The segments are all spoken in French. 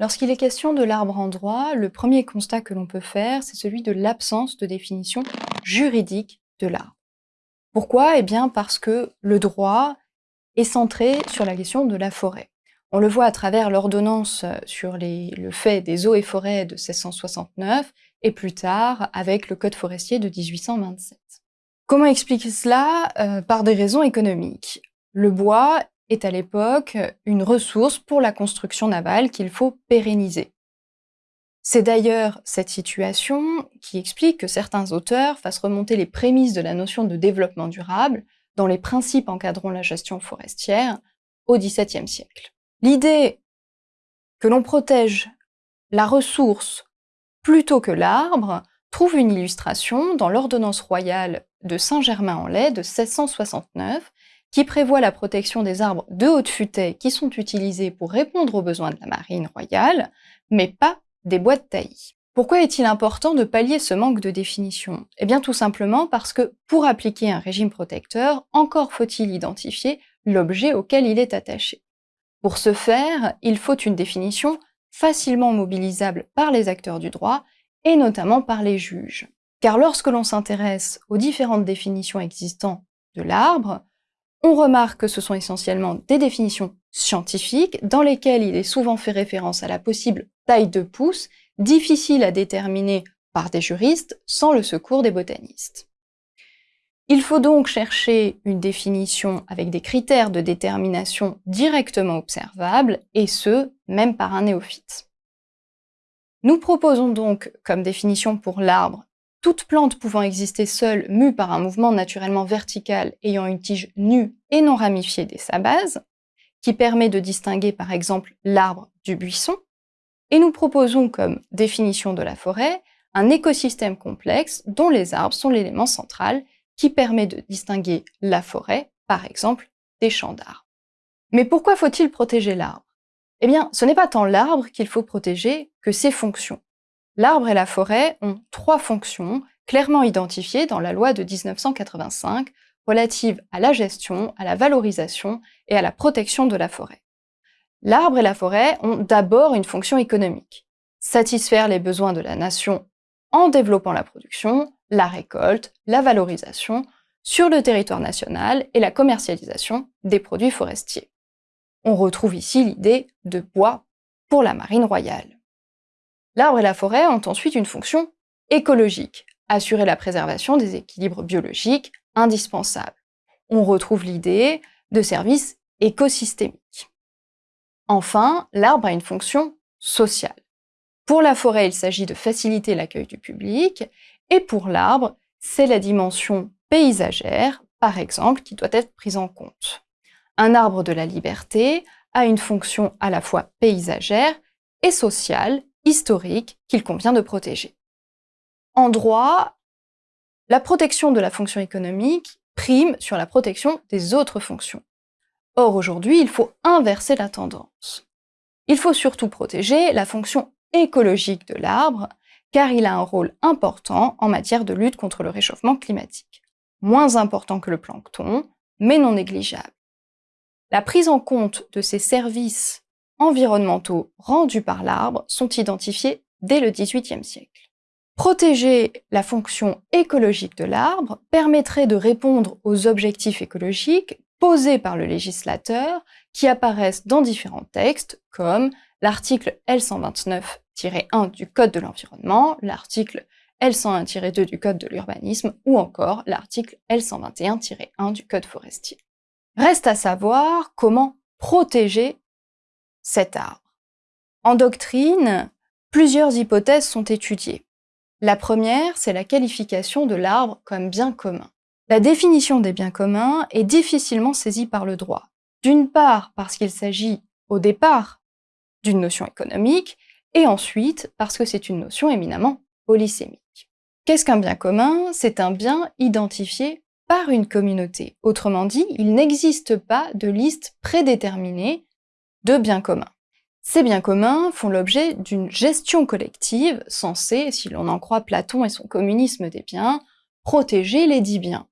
Lorsqu'il est question de l'arbre en droit, le premier constat que l'on peut faire, c'est celui de l'absence de définition juridique de l'arbre. Pourquoi? Eh bien parce que le droit est centré sur la question de la forêt. On le voit à travers l'ordonnance sur le fait des eaux et forêts de 1669 et plus tard avec le Code forestier de 1827. Comment expliquer cela? Euh, Par des raisons économiques. Le bois est à l'époque une ressource pour la construction navale qu'il faut pérenniser. C'est d'ailleurs cette situation qui explique que certains auteurs fassent remonter les prémices de la notion de développement durable dans les principes encadrant la gestion forestière au XVIIe siècle. L'idée que l'on protège la ressource plutôt que l'arbre trouve une illustration dans l'ordonnance royale de Saint-Germain-en-Laye de 1669 qui prévoit la protection des arbres de haute futaie qui sont utilisés pour répondre aux besoins de la marine royale, mais pas des bois de taillis. Pourquoi est-il important de pallier ce manque de définition? Eh bien tout simplement parce que pour appliquer un régime protecteur, encore faut-il identifier l'objet auquel il est attaché. Pour ce faire, il faut une définition facilement mobilisable par les acteurs du droit et notamment par les juges. Car lorsque l'on s'intéresse aux différentes définitions existantes de l'arbre, on remarque que ce sont essentiellement des définitions scientifiques dans lesquelles il est souvent fait référence à la possible taille de pouce, difficile à déterminer par des juristes sans le secours des botanistes. Il faut donc chercher une définition avec des critères de détermination directement observables, et ce, même par un néophyte. Nous proposons donc comme définition pour l'arbre toute plante pouvant exister seule, mue par un mouvement naturellement vertical ayant une tige nue et non ramifiée dès sa base, qui permet de distinguer par exemple l'arbre du buisson, et nous proposons comme définition de la forêt un écosystème complexe dont les arbres sont l'élément central qui permet de distinguer la forêt, par exemple, des champs d'arbres. Mais pourquoi faut-il protéger l'arbre? Eh bien, ce n'est pas tant l'arbre qu'il faut protéger que ses fonctions. L'arbre et la forêt ont trois fonctions clairement identifiées dans la loi de 1985 relative à la gestion, à la valorisation et à la protection de la forêt. L'arbre et la forêt ont d'abord une fonction économique. Satisfaire les besoins de la nation en développant la production, la récolte, la valorisation sur le territoire national et la commercialisation des produits forestiers. On retrouve ici l'idée de bois pour la marine royale. L'arbre et la forêt ont ensuite une fonction écologique, assurer la préservation des équilibres biologiques indispensables. On retrouve l'idée de services écosystémiques. Enfin, l'arbre a une fonction sociale. Pour la forêt, il s'agit de faciliter l'accueil du public, et pour l'arbre, c'est la dimension paysagère, par exemple, qui doit être prise en compte. Un arbre de la liberté a une fonction à la fois paysagère et sociale, historique qu'il convient de protéger. En droit, la protection de la fonction économique prime sur la protection des autres fonctions. Or, aujourd'hui, il faut inverser la tendance. Il faut surtout protéger la fonction écologique de l'arbre, car il a un rôle important en matière de lutte contre le réchauffement climatique. Moins important que le plancton, mais non négligeable. La prise en compte de ces services environnementaux rendus par l'arbre sont identifiés dès le XVIIIe siècle. Protéger la fonction écologique de l'arbre permettrait de répondre aux objectifs écologiques posés par le législateur qui apparaissent dans différents textes comme l'article L129-1 du Code de l'environnement, l'article L101-2 du Code de l'urbanisme ou encore l'article L121-1 du Code forestier. Reste à savoir comment protéger cet arbre. En doctrine, plusieurs hypothèses sont étudiées. La première, c'est la qualification de l'arbre comme bien commun. La définition des biens communs est difficilement saisie par le droit. D'une part parce qu'il s'agit au départ d'une notion économique, et ensuite parce que c'est une notion éminemment polysémique. Qu'est-ce qu'un bien commun? C'est un bien identifié par une communauté. Autrement dit, il n'existe pas de liste prédéterminée de biens communs. Ces biens communs font l'objet d'une gestion collective censée, si l'on en croit Platon et son communisme des biens, protéger les dix biens.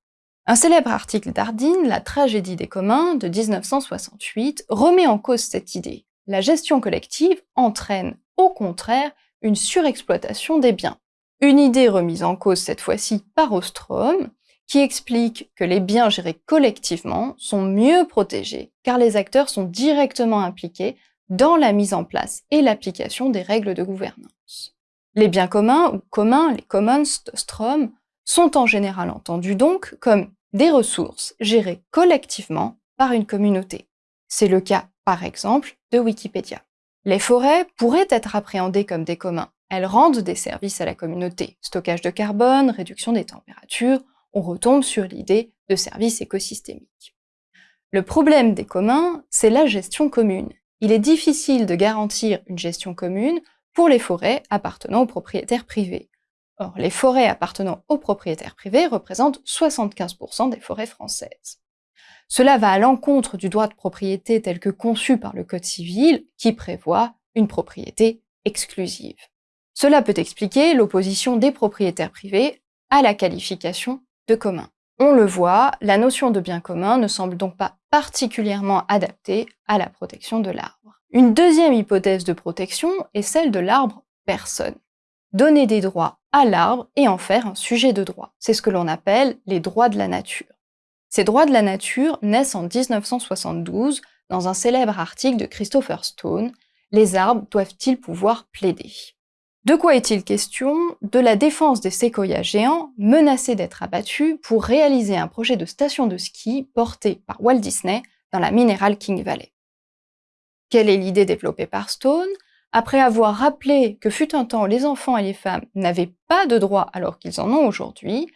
Un célèbre article d'Ardine, La tragédie des communs de 1968, remet en cause cette idée. la gestion collective entraîne au contraire une surexploitation des biens. Une idée remise en cause cette fois-ci par Ostrom, qui explique que les biens gérés collectivement sont mieux protégés car les acteurs sont directement impliqués dans la mise en place et l'application des règles de gouvernance. Les biens communs ou communs, les commons d'Ostrom, sont en général entendus donc comme des ressources gérées collectivement par une communauté. C'est le cas, par exemple, de Wikipédia. Les forêts pourraient être appréhendées comme des communs. Elles rendent des services à la communauté. Stockage de carbone, réduction des températures, on retombe sur l'idée de services écosystémiques. Le problème des communs, c'est la gestion commune. Il est difficile de garantir une gestion commune pour les forêts appartenant aux propriétaires privés. Or, les forêts appartenant aux propriétaires privés représentent 75% des forêts françaises. Cela va à l'encontre du droit de propriété tel que conçu par le Code civil, qui prévoit une propriété exclusive. Cela peut expliquer l'opposition des propriétaires privés à la qualification de commun. On le voit, la notion de bien commun ne semble donc pas particulièrement adaptée à la protection de l'arbre. Une deuxième hypothèse de protection est celle de l'arbre personne. Donner des droits à l'arbre et en faire un sujet de droit. C'est ce que l'on appelle les droits de la nature. Ces droits de la nature naissent en 1972 dans un célèbre article de Christopher Stone, Les arbres doivent-ils pouvoir plaider? De quoi est-il question? De la défense des séquoias géants menacés d'être abattus pour réaliser un projet de station de ski porté par Walt Disney dans la Mineral King Valley. Quelle est l'idée développée par Stone? Après avoir rappelé que fut un temps les enfants et les femmes n'avaient pas de droits alors qu'ils en ont aujourd'hui,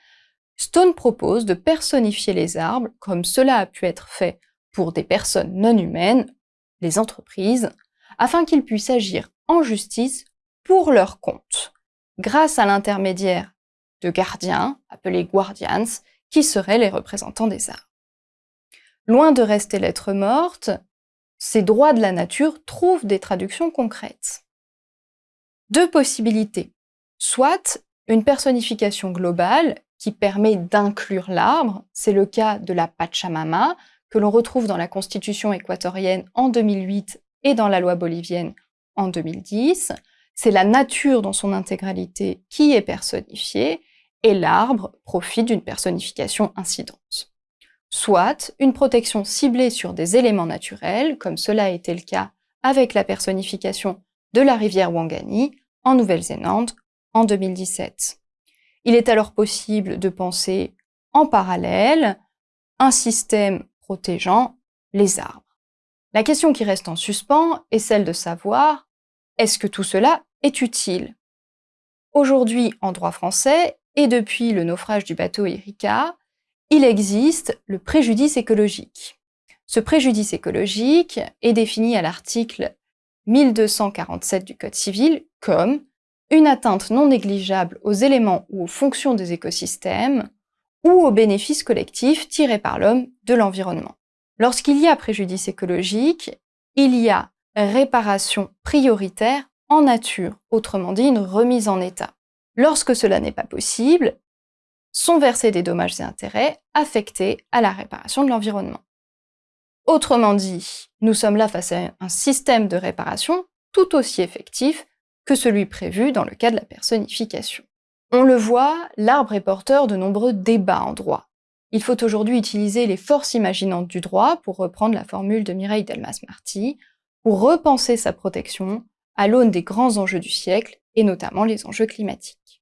Stone propose de personnifier les arbres, comme cela a pu être fait pour des personnes non humaines, les entreprises, afin qu'ils puissent agir en justice pour leur compte, grâce à l'intermédiaire de gardiens, appelés guardians, qui seraient les représentants des arbres. Loin de rester lettre morte, ces droits de la nature trouvent des traductions concrètes. Deux possibilités. Soit une personnification globale qui permet d'inclure l'arbre. C'est le cas de la Pachamama, que l'on retrouve dans la Constitution équatorienne en 2008 et dans la loi bolivienne en 2010. C'est la nature dans son intégralité qui est personnifiée et l'arbre profite d'une personnification incidente. Soit une protection ciblée sur des éléments naturels, comme cela a été le cas avec la personnification de la rivière Wangani en Nouvelle-Zélande en 2017. Il est alors possible de penser en parallèle un système protégeant les arbres. La question qui reste en suspens est celle de savoir est-ce que tout cela est utile Aujourd'hui, en droit français, et depuis le naufrage du bateau Erika, il existe le préjudice écologique. Ce préjudice écologique est défini à l'article 1247 du Code civil comme une atteinte non négligeable aux éléments ou aux fonctions des écosystèmes ou aux bénéfices collectifs tirés par l'homme de l'environnement. Lorsqu'il y a préjudice écologique, il y a réparation prioritaire nature, autrement dit une remise en état. Lorsque cela n'est pas possible, sont versés des dommages et intérêts affectés à la réparation de l'environnement. Autrement dit, nous sommes là face à un système de réparation tout aussi effectif que celui prévu dans le cas de la personnification. On le voit, l'arbre est porteur de nombreux débats en droit. Il faut aujourd'hui utiliser les forces imaginantes du droit, pour reprendre la formule de Mireille Delmas-Marty, pour repenser sa protection à l'aune des grands enjeux du siècle, et notamment les enjeux climatiques.